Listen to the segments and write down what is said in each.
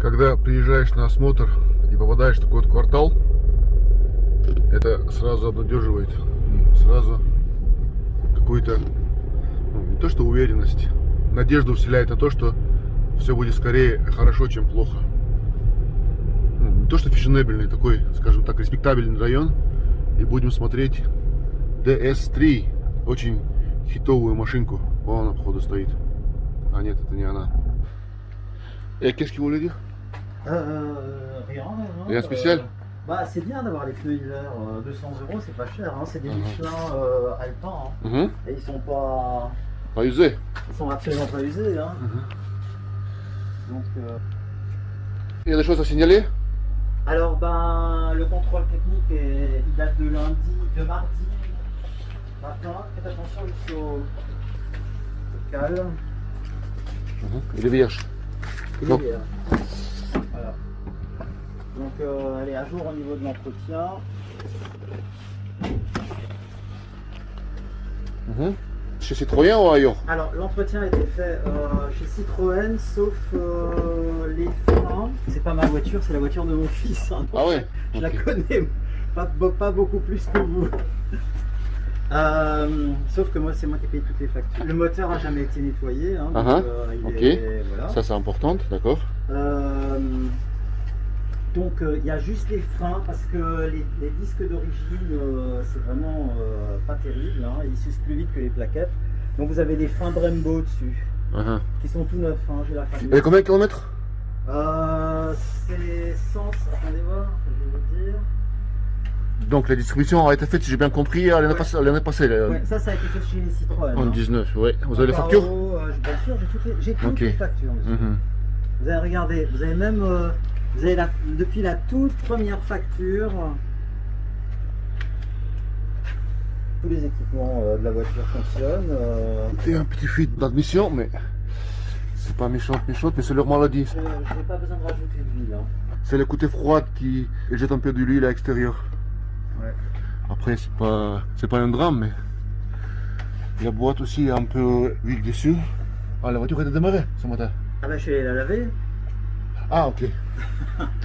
Когда приезжаешь на осмотр и попадаешь в такой вот квартал, это сразу обнадеживает. Сразу какую-то, ну, не то что уверенность, надежду вселяет на то, что все будет скорее хорошо, чем плохо. Ну, не то что фешенебельный, такой, скажем так, респектабельный район. И будем смотреть DS3, очень хитовую машинку. Вон она, походу, стоит. А нет, это не она. Qu'est-ce que vous voulez dire Euh, rien, non, Rien spécial Bah, c'est bien d'avoir les pneus hiver. euh, 200 euros, c'est pas cher. Hein. C'est des Mhm. Michelin euh, Alpin. hein. Mhm. Et ils sont pas. Pas usé. Ils sont absolument pas usés. Hein. Donc, euh, Il y a des choses à signaler? Alors, ben, le contrôle technique, est, il date de lundi, de mardi matin. Faites attention, il faut. Calme. Il est vierge. Et Donc- euh, Voilà. Donc, euh, elle est à jour au niveau de l'entretien. Mhm. Chez Citroën ou ailleurs Alors, l'entretien a été fait euh, chez Citroën, sauf euh, les freins. C'est pas ma voiture, c'est la voiture de mon fils. hein. Ah ouais Je la connais pas, be- pas beaucoup plus que vous. Euh, sauf que moi, c'est moi qui ai payé toutes les factures. Le moteur a jamais été nettoyé. hein, donc, Ah euh, il ok. est- voilà. Ça c'est important, d'accord Donc euh, il y a juste les freins parce que les, les disques d'origine euh, c'est vraiment euh, pas terrible, hein, ils s'usent plus vite que les plaquettes. Donc vous avez des freins Brembo dessus Mhm. qui sont tout neufs, hein, j'ai la famille. Et combien de kilomètres? C'est 100, attendez voir, je vais vous dire. Donc la distribution a été faite, si j'ai bien compris, l'année Ouais. passée. passée, là, Ouais, ça ça a été fait chez les Citroën. en hein. 19, ouais. Vous avez les factures? Bien sûr, j'ai toutes les, toutes factures. monsieur. Mhm. Vous avez regardé, vous avez même, vous avez la, depuis la toute première facture, tous les équipements euh, de la voiture fonctionnent. euh, C'est un petit fuite d'admission, mais c'est pas méchante, méchante, mais c'est leur maladie. je n'ai pas besoin de rajouter de l'huile. hein. C'est le côté froid qui jette un peu de l'huile à l'extérieur. Ouais. Après, c'est pas, c'est pas un drame, mais la boîte aussi est un peu huile dessus. Ah, la voiture a démarré ce matin. Ah bah je suis allé la laver. Ah, ok.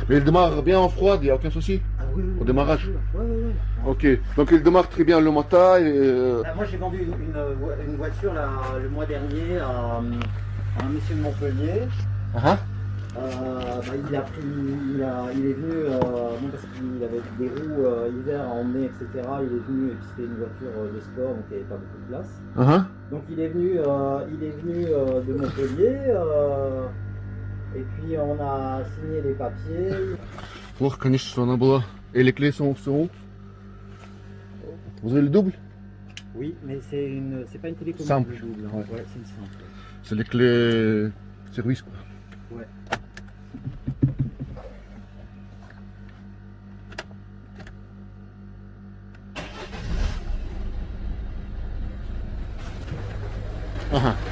mais elle démarre bien en froid, il n'y a aucun souci. Ah oui, oui, Au oui, démarrage ouais, ouais. Ok, donc elle démarre très bien le matin. Et, euh, Là, moi j'ai vendu une, une, vo- une voiture là, le mois dernier à, à un monsieur de Montpellier. ah, Euh, bah, il a pris, il, a, il est venu, euh, bon, parce qu'il avait des roues euh, hiver à emmener, etc. Il est venu, et puis c'était une voiture euh, de sport, donc il n'y avait pas beaucoup de place. ah, ah. Donc il est venu, il est venu de Montpellier, puis on a signé les papiers. Ох, конечно, что она была. Et les clés sont, sont où Vous avez le double Oui, mais c'est une, c'est pas une télécommande Simple, double, hein. ouais. Ouais, c'est une simple. C'est les clés service, quoi. Ouais. Ah, ah.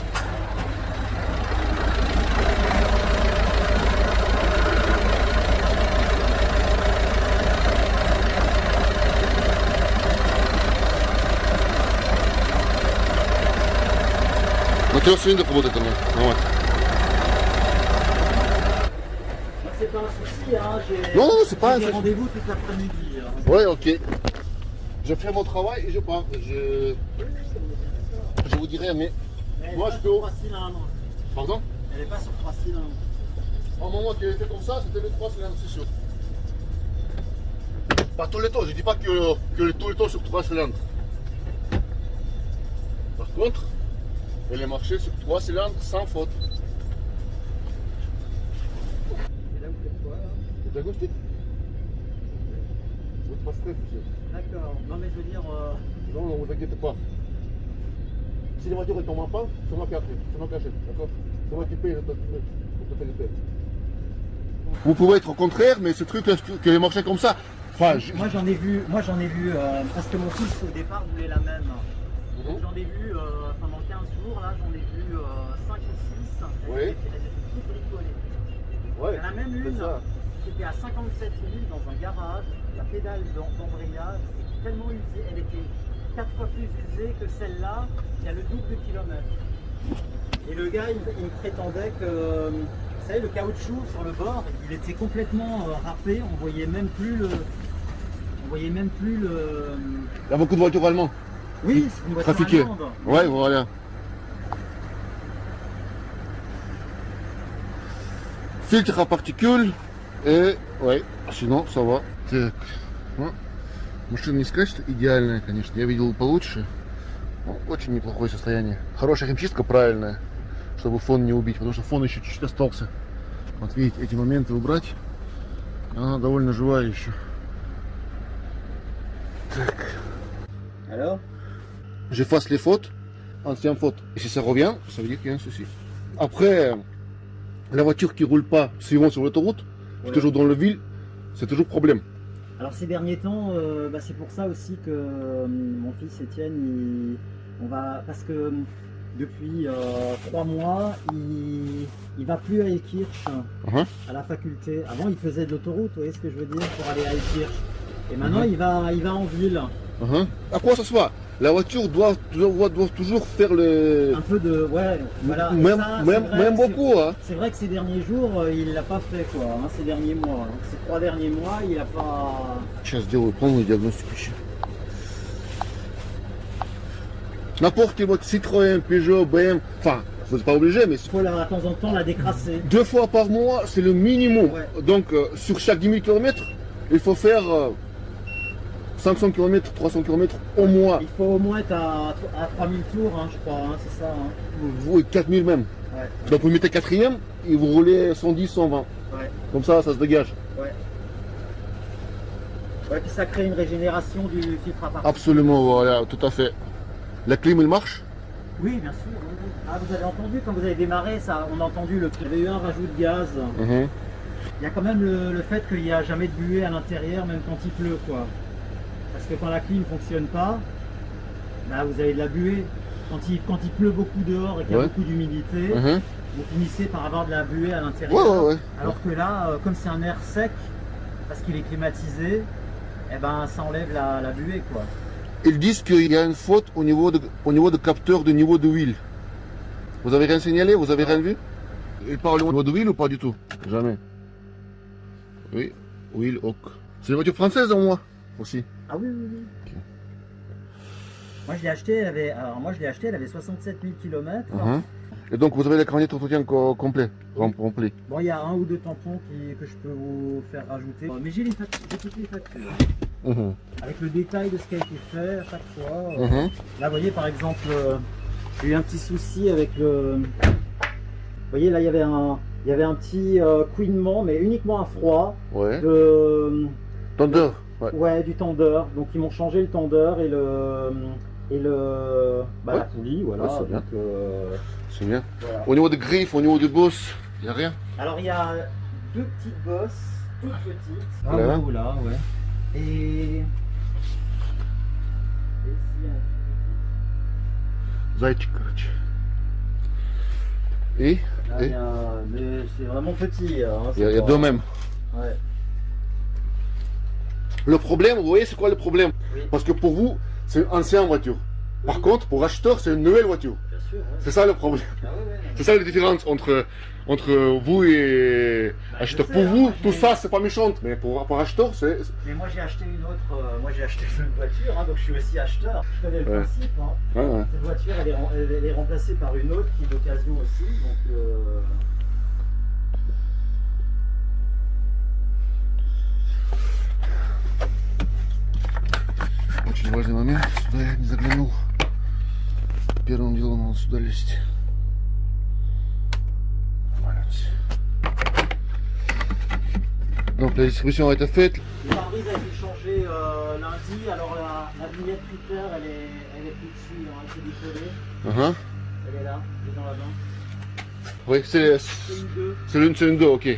Moteur cylindre работает она. Вот. Moi, c'est pas un souci, hein. J'ai, Non, non, c'est pas j'ai un des souci. rendez-vous toute l'après-midi. hein. Ouais, ok. Je fais mon travail et je pars. Je, je vous dirai, mais. Mais elle est Moi, pas je sur peux- trois cylindres. Pardon Elle est pas sur trois cylindres. Au moment qu'elle était comme ça, c'était le 3 cylindres, c'est sûr. Pas tous les temps, je dis pas que, que tous les temps sur 3 cylindres. Par contre, elle est marchée sur 3 cylindres sans faute. Et là, vous faites quoi, là C'est diagnostic Vous êtes pas stress, monsieur. D'accord. Non, mais je veux dire. euh, Non, non, vous inquiétez pas. Si la voiture est tombée en panne, c'est moi qui achète, c'est moi qui achète, d'accord C'est moi qui paye le totalité. Vous pouvez être au contraire, mais ce truc qui marchait comme ça, enfin, je- Moi j'en ai vu, moi j'en ai vu, euh, parce que mon fils au départ voulait la même. Mhm. j'en ai vu euh, pendant 15 jours, là j'en ai vu 5 ou 6. Elles Oui. bricolées. Ouais, Il y en a même une ça. qui était à 57 000 dans un garage, la pédale d'em- d'embrayage était tellement usée, elle était 4 fois plus usée que celle-là, qui a le double de kilomètres. Et le gars, il, il prétendait que, Vous savez, le caoutchouc sur le bord, il était complètement euh, râpé. On voyait même plus le. On voyait même plus le. Il y a beaucoup de voitures allemandes. Oui, c'est une voiture allemande. Ouais, voilà. Фильтр à particules. Ouais, sinon, ça va. Так, ну, машина не сказать, что идеальная, конечно. Я видел получше. Ну, очень неплохое состояние. Хорошая химчистка, правильная, чтобы фон не убить, потому что фон еще чуть-чуть остался. Вот видите, эти моменты убрать. Она довольно живая еще. Так. Alors j'efface les fautes, anciennes fautes. Et si ça revient, ça veut dire qu'il y a un souci. Après, la voiture qui roule pas suivant sur l'autoroute, Ouais. toujours dans le ville, c'est toujours problème. Alors ces derniers temps, euh, bah, c'est pour ça aussi que euh, mon fils Étienne, il- on va parce que euh, depuis euh, trois mois, il, il va plus à Elkirch Mhm. à la faculté. Avant, il faisait de l'autoroute, vous voyez ce que je veux dire, pour aller à Elkirch. Et maintenant, Mhm. il va, il va en ville. Hein. À quoi ça se voit la voiture doit, doit, doit, toujours faire le... Un peu de... Ouais, voilà. Même, beaucoup. Hein. C'est vrai que ces derniers jours, euh, il l'a pas fait, quoi. Hein, ces derniers mois. Ces trois derniers mois, il a pas... Chasse de reprendre le diagnostic. N'importe quelle voiture, Citroën, Peugeot, BM, enfin, vous n'êtes pas obligé, mais... Il faut la, de temps en temps la décrasser. Deux fois par mois, c'est le minimum. Donc, euh, sur chaque 10 000 km, il faut faire... Euh, 500 km, 300 km au mois. Il faut au moins être à, à 3000 tours, hein, je crois, hein, c'est ça. hein. Oui, 4000 même. Ouais. Donc, vous mettez quatrième et vous roulez 110, 120. Ouais. Comme ça, ça se dégage. Ouais, puis ça crée une régénération du filtre à particules. Absolument, voilà, tout à fait. La clim, elle marche? Oui, bien sûr. oui. Ah, vous avez entendu quand vous avez démarré, ça, on a entendu le. Il y avait eu un rajout de gaz. Mhm. Il y a quand même le, le fait qu'il n'y a jamais de buée à l'intérieur, même quand il pleut, quoi. Parce que quand la clim ne fonctionne pas, bah, vous avez de la buée. Quand il, quand il pleut beaucoup dehors et qu'il y a Ouais. beaucoup d'humidité, Mhm. vous finissez par avoir de la buée à l'intérieur. ouais, ouais. Alors que là, euh, comme c'est un air sec, parce qu'il est climatisé, eh ben, ça enlève la, la buée, quoi. Ils disent qu'il y a une faute au niveau de, au niveau de capteur de niveau de huile. Vous avez rien signalé Vous avez rien vu? Ils parlent au niveau de huile ou pas du tout? Jamais. Oui, huile, ok. C'est une voiture française en moi aussi. Ah oui, oui, oui. Moi, je l'ai acheté, elle avait, alors moi, je l'ai acheté, elle avait 67 000 km. Et donc vous avez le carnet d'entretien co- complet, rem- rempli. Bon, il y a un ou deux tampons qui- que je peux vous faire rajouter. Mais j'ai toutes les factures. Mhm. Avec le détail de ce qui a été fait à chaque fois. Mhm. Là, vous voyez, par exemple, euh, j'ai eu un petit souci avec le... Vous voyez, là, il y avait un, il y avait un petit euh, couinement, mais uniquement à froid, Ouais. de, Tendeur. Ouais, du tendeur. Donc ils m'ont changé le tendeur et le et le bah, la poulie, voilà. Ouais, c'est bien. Euh, bien. Au niveau des griffes, au niveau des bosses, il n'y a rien? Alors il y a deux petites bosses, toutes petites. Ah là, ou là, ouais. Et... Et, et... et... c'est vraiment petit. Hein, il y a, il y a deux mêmes. Ouais. Le problème, vous voyez, c'est quoi le problème Oui. Parce que pour vous, c'est une ancienne voiture. Par Oui. contre, pour acheteur, c'est une nouvelle voiture. Bien sûr. ouais. C'est ça le problème. Ah ouais, ouais, non, C'est ça la différence entre, entre vous et Bah, acheteur. Pour hein, vous, moi, tout ça, c'est pas méchant. Mais pour, pour acheteur, c'est. Mais moi j'ai acheté une autre. euh, moi j'ai acheté une voiture, hein, donc je suis aussi acheteur. Je connais le principe. hein. Cette voiture elle est, elle est remplacée par une autre qui est d'occasion aussi. Очень важный момент. Сюда я не заглянул. Первым делом надо сюда лезть. Voilà. Donc la distribution a été faite. Le pare-brise a été changé euh, lundi, alors la, la vignette critère elle est, elle est plus dessus, hein, elle s'est décollée. Uh-huh. Elle est là, elle est dans la main. Oui, c'est C'est une 2. c'est l'une, c'est une deux, ok.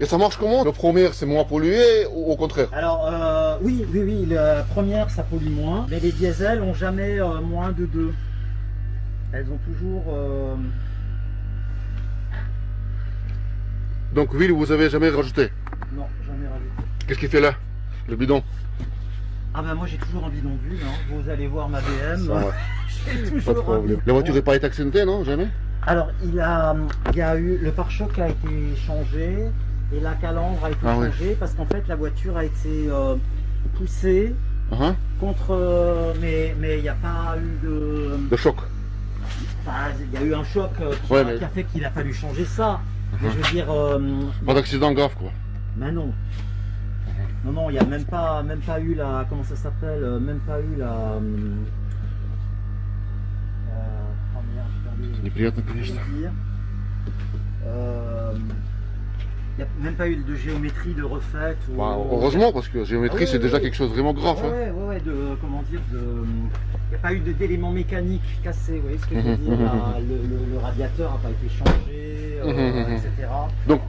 Et ça marche comment Le premier, c'est moins pollué ou au contraire Alors euh, oui, oui, oui, la première ça pollue moins, mais les diesels ont jamais euh, moins de 2. Elles ont toujours... euh, Donc huile, vous avez jamais rajouté. Non, jamais rajouté. Qu'est-ce qu'il fait là Le bidon Ah bah moi j'ai toujours un bidonville, hein. vous allez voir ma BM. Pas de problème. bidon. La voiture n'est pas été accidentée, non? Jamais? Alors il a, il y a eu le pare-choc a été changé et la calandre a été ah changée parce qu'en fait la voiture a été euh, poussée uh-huh. contre... Euh, mais il n'y a pas eu de... De choc Il y a eu un choc euh, qui, a, fait qu'il a fallu changer ça. Mais uh-huh. je veux dire... Euh, pas d'accident grave quoi. Mais non. Non, non, il n'y a même pas, même pas eu la... Comment ça s'appelle Même pas eu la... Euh, oh n'y a même pas eu de géométrie de refaite. ou- Bah, heureusement, parce que géométrie, Ah oui, c'est oui, déjà oui. quelque chose de vraiment grave. hein. Ouais, ouais, de. Comment dire de, Il n'y a pas eu d'éléments mécaniques cassés, vous voyez ce que je veux Mhm, dire mhm, la- le, le- le radiateur n'a pas été changé, euh, Mhm, mhm. etc. Donc,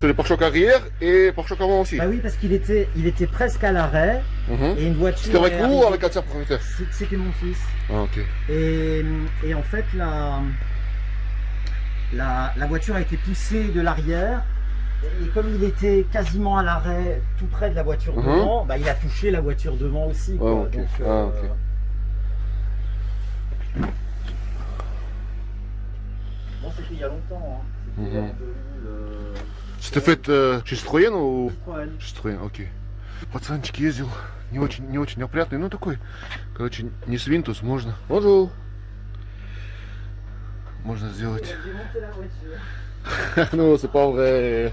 c'est le pare-choc arrière et pare-choc avant aussi. Bah oui, parce qu'il était, il était presque à l'arrêt Mhm. et une voiture. C'était avec vous ou avec un tiers propriétaire? C'est- C'était mon fils. Ah, ok. Et, et en fait, la, la, la voiture a été poussée de l'arrière Et comme il était quasiment à l'arrêt, tout près de la voiture Mhm. devant, bah, il a touché la voiture devant aussi. quoi. Ah, ok. Donc, Ah, ok. Bon, c'était il y a longtemps. Hein. C'était Mhm. en 2000, euh, C'était fait euh, chez Citroën ou Citroën. Citroën, окей. Пацанчик ездил, не очень, не очень опрятный, ну такой, короче, не свинтус, можно. Bonjour. Можно сделать. J'ai monté la voiture. non, c'est pas vrai.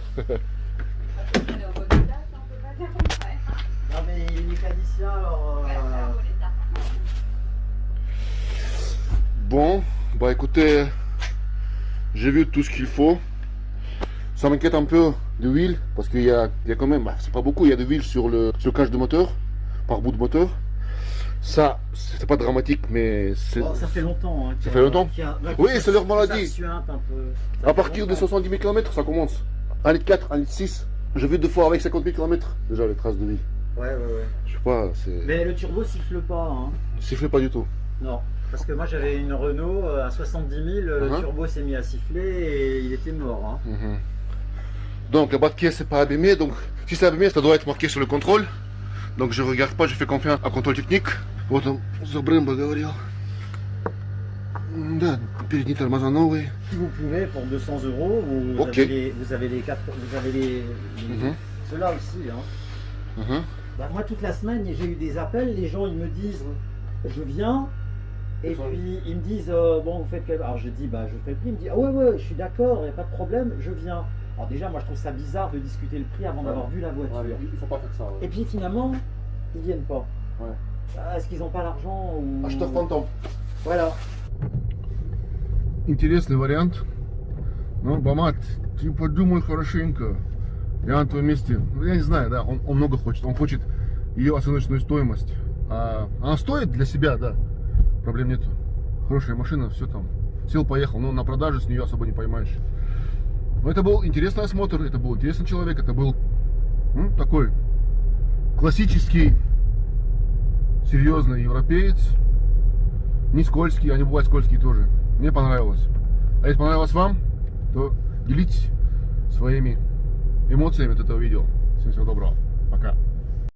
Non, mais il est mécanicien, alors. euh, Bon, bah écoutez, j'ai vu tout ce qu'il faut. Ça m'inquiète un peu de huile, parce qu'il y a, il y a quand même, bah, c'est pas beaucoup, il y a de l'huile sur le, sur le cage de moteur, par bout de moteur. Ça, c'est pas dramatique, mais c'est... bon, ça fait longtemps. hein, qu'il y a- fait longtemps qu'il y a- Oui, c'est leur ça- maladie. ça un peu. Ça À partir de longtemps. 70 000 km, ça commence. 1 litre 4, 1 litre 6. J'ai vu deux fois avec 50 000 km, déjà les traces de vie. Ouais, ouais, ouais. Je sais pas, c'est... Mais le turbo siffle pas. Hein. Sifflait pas du tout. Non. Parce que moi j'avais une Renault euh, à 70 000, le Mhm. turbo s'est mis à siffler et il était mort. Hein. Mhm. Donc, bas de caisse n'est pas abîmé, donc si c'est abîmé, ça doit être marqué sur le contrôle. Donc, je regarde pas, je fais confiance à contrôle technique. Вот он за Брэмбо говорил. Да, передние тормоза новые. Si vous pouvez, pour 200 euros, vous, Ok. avez les, vous avez les quatre, vous avez les, les- Mhm. ceux-là aussi. Hein. Mhm. Bah, moi toute la semaine j'ai eu des appels, les gens ils me disent je viens et Ça. puis ils me disent euh, bon vous faites quel... Alors je dis bah je fais le prix, il me dit ah ouais ouais je suis d'accord, il n'y a pas de problème, je viens. Alors déjà moi je trouve ça bizarre de discuter le prix avant d'avoir vu la voiture. il faut pas faire ça. Et puis finalement ils viennent pas. Ah, Est-ce qu'ils n'ont pas l'argent ou... Acheteur fantôme. Voilà. Интересный вариант. Ну, Бамат, ты подумай хорошенько. Я на твоем месте. Ну, я не знаю, да, он, он много хочет. Он хочет ее оценочную стоимость. А она стоит для себя, да. Проблем нету. Хорошая машина, все там. Сел, поехал. Но на продаже с нее особо не поймаешь. Но это был интересный осмотр, это был интересный человек, это был ну, такой классический, серьезный европеец. Не скользкий, они бывают скользкие тоже. Мне понравилось. А если понравилось вам, то делитесь своими эмоциями от этого видео. Всем всего доброго. Пока.